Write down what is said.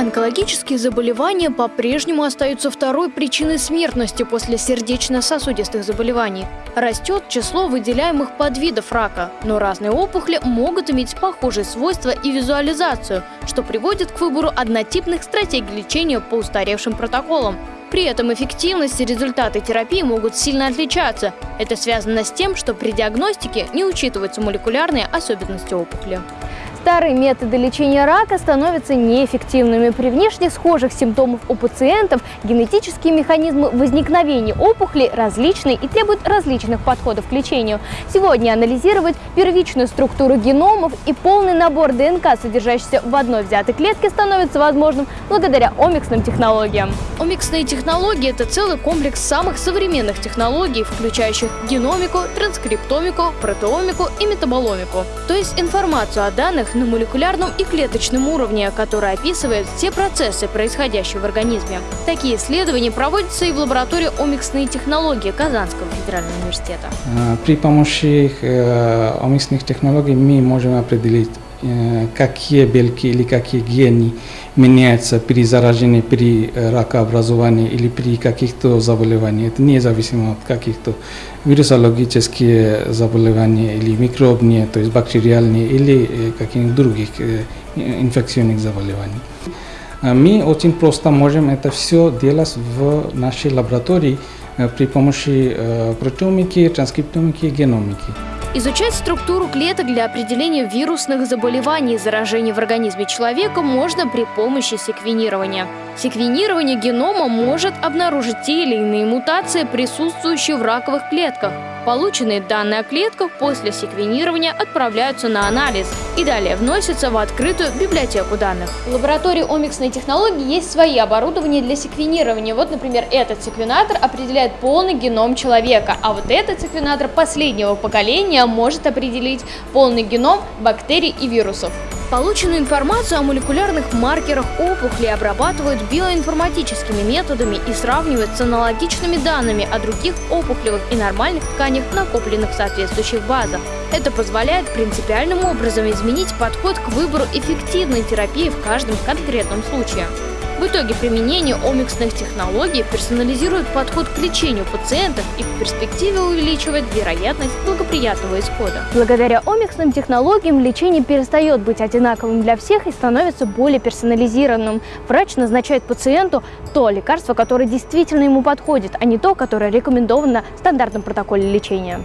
Онкологические заболевания по-прежнему остаются второй причиной смертности после сердечно-сосудистых заболеваний. Растет число выделяемых подвидов рака, но разные опухоли могут иметь похожие свойства и визуализацию, что приводит к выбору однотипных стратегий лечения по устаревшим протоколам. При этом эффективность и результаты терапии могут сильно отличаться. Это связано с тем, что при диагностике не учитываются молекулярные особенности опухоли. Старые методы лечения рака становятся неэффективными. При внешне схожих симптомах у пациентов генетические механизмы возникновения опухли различны и требуют различных подходов к лечению. Сегодня анализировать первичную структуру геномов и полный набор ДНК, содержащийся в одной взятой клетке, становится возможным благодаря омиксным технологиям. Омиксные технологии – это целый комплекс самых современных технологий, включающих геномику, транскриптомику, протеомику и метаболомику. То есть информацию о данных данных на молекулярном и клеточном уровне, который описывает все процессы, происходящие в организме. Такие исследования проводятся и в лаборатории омиксные технологии Казанского федерального университета. Э, при помощи э, омиксных технологий мы можем определить какие белки или какие гены меняются при заражении, при э, ракообразовании или при каких-то заболеваниях. Это независимо от каких-то вирусологических заболеваний или микробные, то есть бактериальные или э, каких-то других инфекционных заболеваний. Мы очень просто можем это все делать в нашей лаборатории при помощи протеомики, транскриптомики и геномики. Изучать структуру клеток для определения вирусных заболеваний и заражений в организме человека можно при помощи секвенирования. Секвенирование генома может обнаружить те или иные мутации, присутствующие в раковых клетках. Полученные данные о клетках после секвенирования отправляются на анализ и далее вносятся в открытую библиотеку данных. В лаборатории омиксной технологии есть свои оборудования для секвенирования. Вот, например, этот секвенатор определяет полный геном человека, а вот этот секвенатор последнего поколения может определить полный геном бактерий и вирусов. Полученную информацию о молекулярных маркерах опухоли обрабатывают биоинформатическими методами и сравнивают с аналогичными данными о других опухолевых и нормальных тканях, накопленных в соответствующих базах. Это позволяет принципиальным образом изменить подход к выбору эффективной терапии в каждом конкретном случае. В итоге применение омиксных технологий персонализирует подход к лечению пациентов и в перспективе увеличивает вероятность благоприятного исхода. Благодаря омиксным технологиям лечение перестает быть одинаковым для всех и становится более персонализированным. Врач назначает пациенту то лекарство, которое действительно ему подходит, а не то, которое рекомендовано в стандартном протоколе лечения.